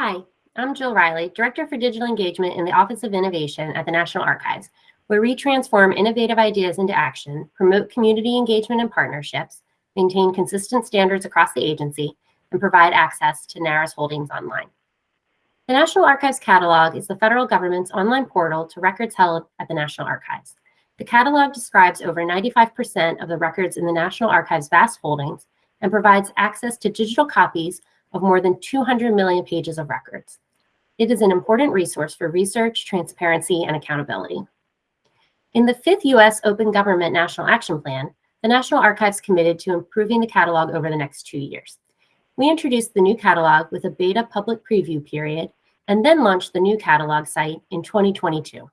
Hi, I'm Jill Riley, Director for Digital Engagement in the Office of Innovation at the National Archives, where we transform innovative ideas into action, promote community engagement and partnerships, maintain consistent standards across the agency, and provide access to NARA's holdings online. The National Archives Catalog is the federal government's online portal to records held at the National Archives. The catalog describes over 95% of the records in the National Archives' vast holdings and provides access to digital copies of more than 200 million pages of records. It is an important resource for research, transparency, and accountability. In the fifth U.S. Open Government National Action Plan, the National Archives committed to improving the catalog over the next two years. We introduced the new catalog with a beta public preview period and then launched the new catalog site in 2022.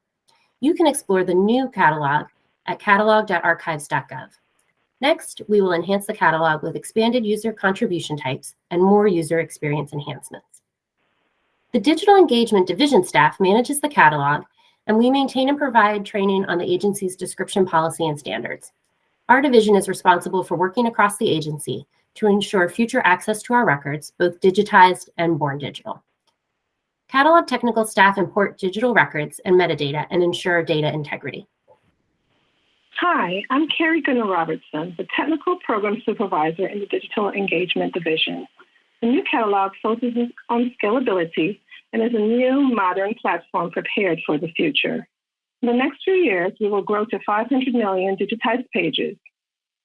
You can explore the new catalog at catalog.archives.gov. Next, we will enhance the catalog with expanded user contribution types and more user experience enhancements. The Digital Engagement Division staff manages the catalog, and we maintain and provide training on the agency's description policy and standards. Our division is responsible for working across the agency to ensure future access to our records, both digitized and born digital. Catalog technical staff import digital records and metadata and ensure data integrity. Hi, I'm Carrie Gunnar Robertson, the Technical Program Supervisor in the Digital Engagement Division. The new catalog focuses on scalability and is a new modern platform prepared for the future. In the next few years, we will grow to 500 million digitized pages.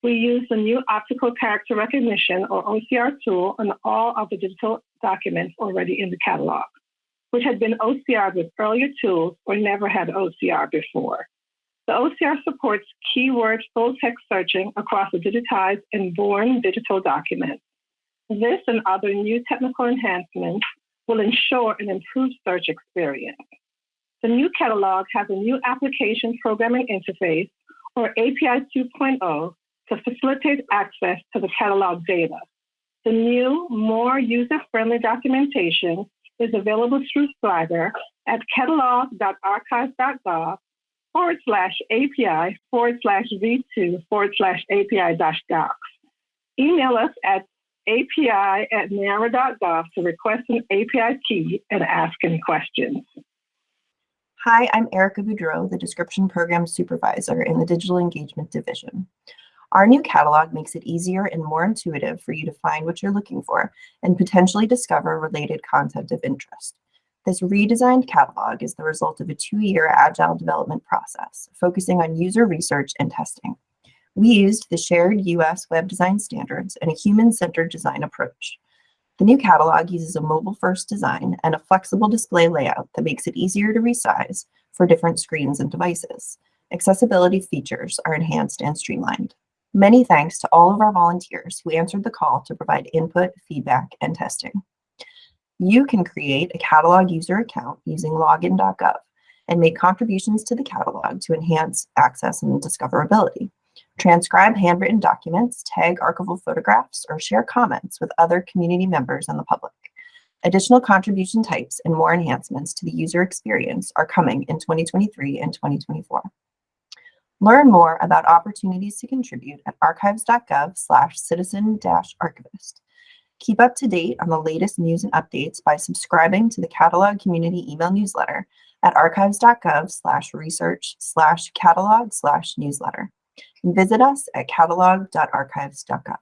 We use the new optical character recognition or OCR tool on all of the digital documents already in the catalog, which had been OCR'd with earlier tools or never had OCR before. The OCR supports keyword full text searching across the digitized and born digital documents. This and other new technical enhancements will ensure an improved search experience. The new catalog has a new application programming interface, or API 2.0, to facilitate access to the catalog data. The new, more user-friendly documentation is available through Swagger at catalog.archives.gov forward slash API forward slash V2 forward slash API dash docs. Email us at API at NARA.gov to request an API key and ask any questions. Hi, I'm Erica Boudreau, the Description Program Supervisor in the Digital Engagement Division. Our new catalog makes it easier and more intuitive for you to find what you're looking for and potentially discover related content of interest. This redesigned catalog is the result of a two-year agile development process, focusing on user research and testing. We used the shared US web design standards and a human-centered design approach. The new catalog uses a mobile-first design and a flexible display layout that makes it easier to resize for different screens and devices. Accessibility features are enhanced and streamlined. Many thanks to all of our volunteers who answered the call to provide input, feedback, and testing. You can create a catalog user account using login.gov and make contributions to the catalog to enhance access and discoverability. Transcribe handwritten documents, tag archival photographs, or share comments with other community members and the public. Additional contribution types and more enhancements to the user experience are coming in 2023 and 2024. Learn more about opportunities to contribute at archives.gov slash citizen-archivist. Keep up to date on the latest news and updates by subscribing to the Catalog Community email newsletter at archives.gov slash research slash catalog slash newsletter. And visit us at catalog.archives.gov.